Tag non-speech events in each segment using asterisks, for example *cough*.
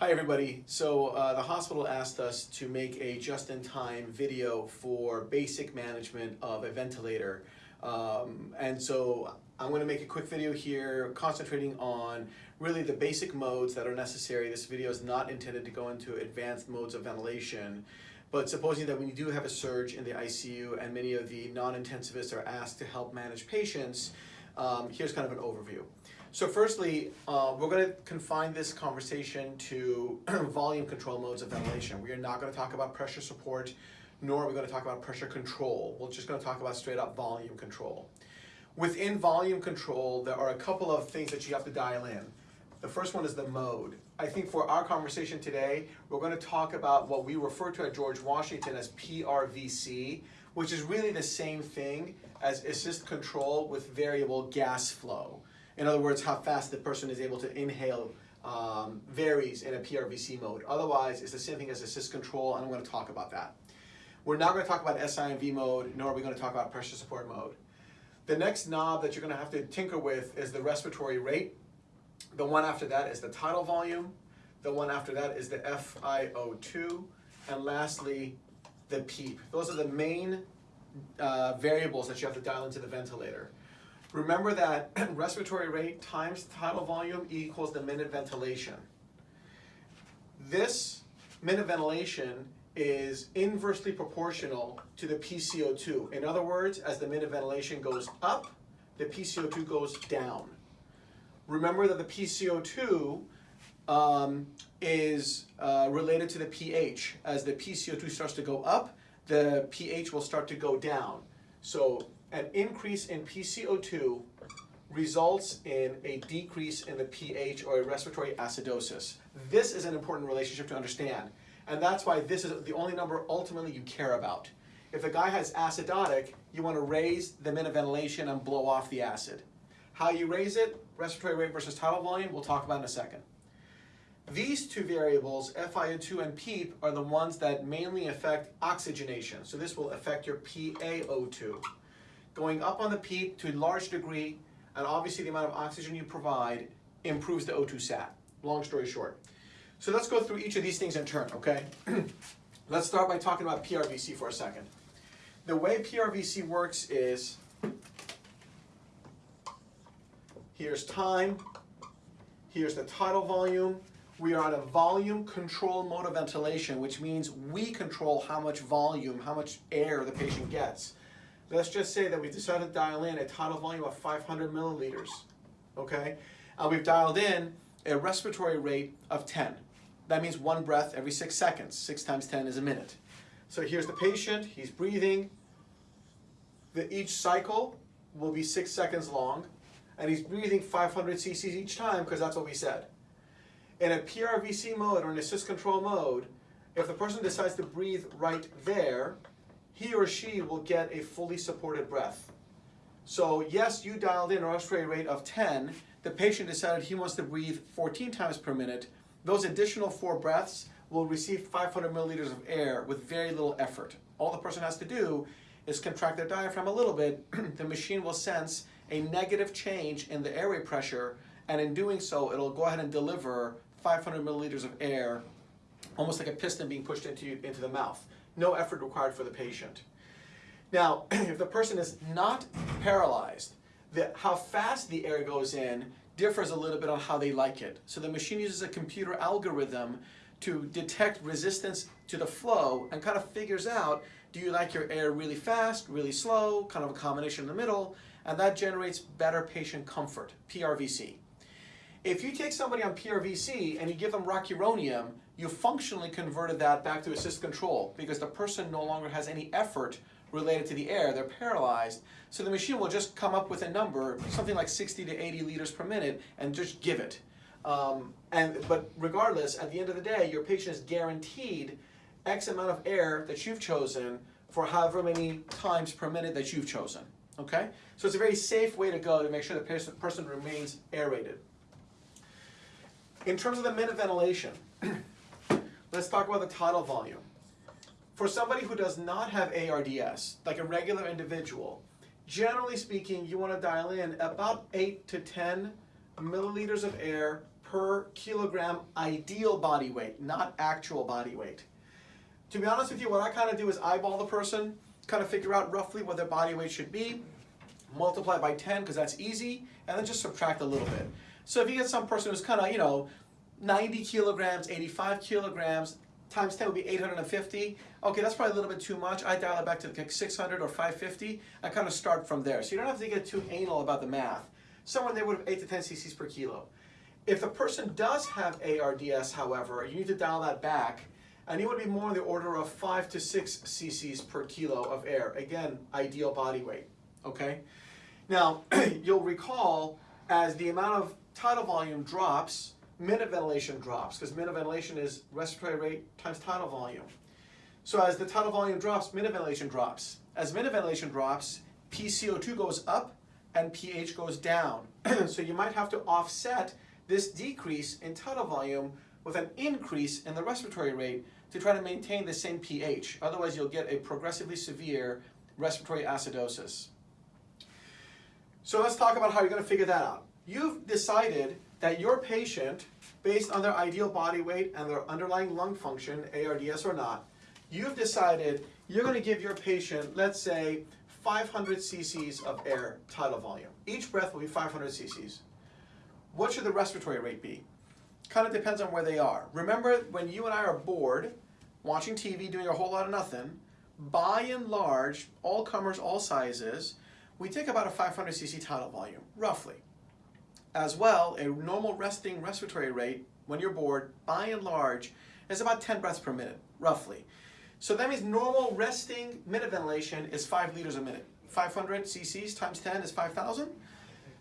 Hi everybody. So uh, the hospital asked us to make a just-in-time video for basic management of a ventilator. Um, and so I'm going to make a quick video here concentrating on really the basic modes that are necessary. This video is not intended to go into advanced modes of ventilation. But supposing that when you do have a surge in the ICU and many of the non-intensivists are asked to help manage patients, um, here's kind of an overview. So firstly, uh, we're going to confine this conversation to *clears throat* volume control modes of ventilation. We are not going to talk about pressure support, nor are we going to talk about pressure control. We're just going to talk about straight up volume control. Within volume control, there are a couple of things that you have to dial in. The first one is the mode. I think for our conversation today, we're going to talk about what we refer to at George Washington as PRVC, which is really the same thing as assist control with variable gas flow. In other words, how fast the person is able to inhale um, varies in a PRVC mode. Otherwise, it's the same thing as assist control, and I'm going to talk about that. We're not going to talk about SIMV mode, nor are we going to talk about pressure support mode. The next knob that you're going to have to tinker with is the respiratory rate. The one after that is the tidal volume. The one after that is the FiO2. And lastly, the PEEP. Those are the main uh, variables that you have to dial into the ventilator. Remember that *clears throat* respiratory rate times tidal volume equals the minute ventilation. This minute ventilation is inversely proportional to the PCO2. In other words, as the minute ventilation goes up, the PCO2 goes down. Remember that the PCO2 um, is uh, related to the pH. As the PCO2 starts to go up, the pH will start to go down. So an increase in PCO2 results in a decrease in the pH or a respiratory acidosis. This is an important relationship to understand. And that's why this is the only number ultimately you care about. If a guy has acidotic, you want to raise the minute ventilation and blow off the acid. How you raise it, respiratory rate versus tidal volume, we'll talk about in a second. These two variables, FiO2 and PEEP, are the ones that mainly affect oxygenation. So this will affect your PaO2 going up on the PEEP to a large degree, and obviously the amount of oxygen you provide improves the O2 sat. Long story short. So let's go through each of these things in turn, okay? *clears throat* let's start by talking about PRVC for a second. The way PRVC works is, here's time, here's the tidal volume, we are on a volume control mode of ventilation, which means we control how much volume, how much air the patient gets. Let's just say that we decided to dial in a tidal volume of 500 milliliters, okay? And we've dialed in a respiratory rate of 10. That means one breath every six seconds. Six times 10 is a minute. So here's the patient, he's breathing. The, each cycle will be six seconds long, and he's breathing 500 cc's each time because that's what we said. In a PRVC mode or an assist control mode, if the person decides to breathe right there, he or she will get a fully supported breath. So yes, you dialed in a respiratory rate of 10. The patient decided he wants to breathe 14 times per minute. Those additional four breaths will receive 500 milliliters of air with very little effort. All the person has to do is contract their diaphragm a little bit. *clears throat* the machine will sense a negative change in the airway pressure, and in doing so, it'll go ahead and deliver 500 milliliters of air, almost like a piston being pushed into, into the mouth no effort required for the patient. Now, *clears throat* if the person is not paralyzed, the, how fast the air goes in differs a little bit on how they like it. So the machine uses a computer algorithm to detect resistance to the flow and kind of figures out, do you like your air really fast, really slow, kind of a combination in the middle, and that generates better patient comfort, PRVC. If you take somebody on PRVC and you give them rocuronium, you functionally converted that back to assist control because the person no longer has any effort related to the air, they're paralyzed. So the machine will just come up with a number, something like 60 to 80 liters per minute, and just give it. Um, and But regardless, at the end of the day, your patient is guaranteed X amount of air that you've chosen for however many times per minute that you've chosen. Okay? So it's a very safe way to go to make sure the person remains aerated. In terms of the minute ventilation, let's talk about the tidal volume. For somebody who does not have ARDS, like a regular individual, generally speaking, you want to dial in about 8 to 10 milliliters of air per kilogram ideal body weight, not actual body weight. To be honest with you, what I kind of do is eyeball the person, kind of figure out roughly what their body weight should be, multiply by 10 because that's easy, and then just subtract a little bit. So if you get some person who's kind of, you know, 90 kilograms, 85 kilograms, times 10 would be 850. Okay, that's probably a little bit too much. I dial it back to like 600 or 550. I kind of start from there. So you don't have to get too anal about the math. Somewhere they would have 8 to 10 cc's per kilo. If the person does have ARDS, however, you need to dial that back and you would be more in the order of 5 to 6 cc's per kilo of air. Again, ideal body weight, okay? Now, *clears throat* you'll recall as the amount of tidal volume drops, minute ventilation drops, because minute ventilation is respiratory rate times tidal volume. So as the tidal volume drops, minute ventilation drops. As minute ventilation drops, PCO2 goes up and pH goes down. *clears throat* so you might have to offset this decrease in tidal volume with an increase in the respiratory rate to try to maintain the same pH. Otherwise, you'll get a progressively severe respiratory acidosis. So let's talk about how you're going to figure that out. You've decided that your patient, based on their ideal body weight and their underlying lung function, ARDS or not, you've decided you're going to give your patient, let's say, 500 cc's of air tidal volume. Each breath will be 500 cc's. What should the respiratory rate be? Kind of depends on where they are. Remember, when you and I are bored, watching TV, doing a whole lot of nothing, by and large, all comers, all sizes, we take about a 500 cc tidal volume, roughly. As well, a normal resting respiratory rate, when you're bored, by and large, is about 10 breaths per minute, roughly. So that means normal resting minute ventilation is 5 liters a minute. 500 cc's times 10 is 5,000.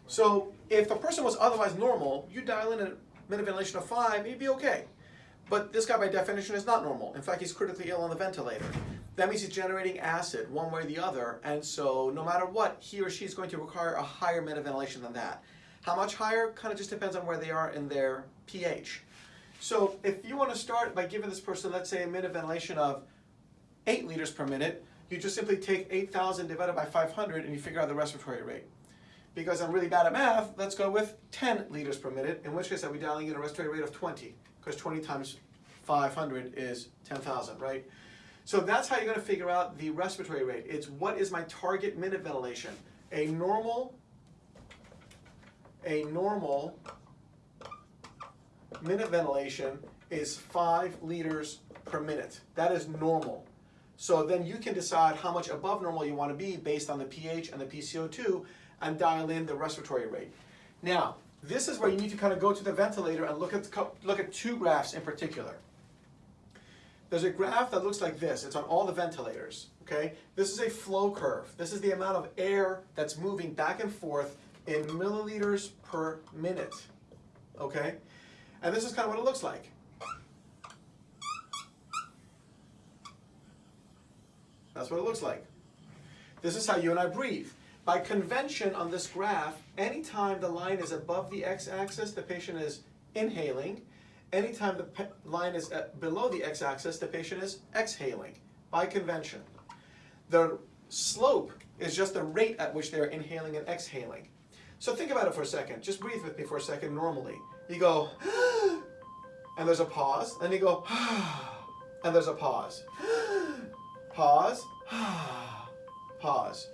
So if the person was otherwise normal, you dial in a minute ventilation of 5, he'd be okay. But this guy by definition is not normal. In fact, he's critically ill on the ventilator. That means he's generating acid one way or the other, and so no matter what, he or she is going to require a higher minute ventilation than that. How much higher? Kind of just depends on where they are in their pH. So if you want to start by giving this person, let's say, a minute ventilation of 8 liters per minute, you just simply take 8,000 divided by 500 and you figure out the respiratory rate. Because I'm really bad at math, let's go with 10 liters per minute, in which case I'll be dialing in a respiratory rate of 20, because 20 times 500 is 10,000, right? So that's how you're going to figure out the respiratory rate. It's what is my target minute ventilation? A normal a normal minute ventilation is 5 liters per minute. That is normal. So then you can decide how much above normal you want to be based on the pH and the PCO2 and dial in the respiratory rate. Now, this is where you need to kind of go to the ventilator and look at, look at two graphs in particular. There's a graph that looks like this. It's on all the ventilators, okay? This is a flow curve. This is the amount of air that's moving back and forth in milliliters per minute, okay? And this is kind of what it looks like. That's what it looks like. This is how you and I breathe. By convention on this graph, anytime the line is above the x-axis, the patient is inhaling. Anytime the line is uh, below the x-axis, the patient is exhaling, by convention. The slope is just the rate at which they're inhaling and exhaling. So think about it for a second. Just breathe with me for a second normally. You go, *gasps* and there's a pause. Then you go, *gasps* and there's a pause. *gasps* Pause, *sighs* pause.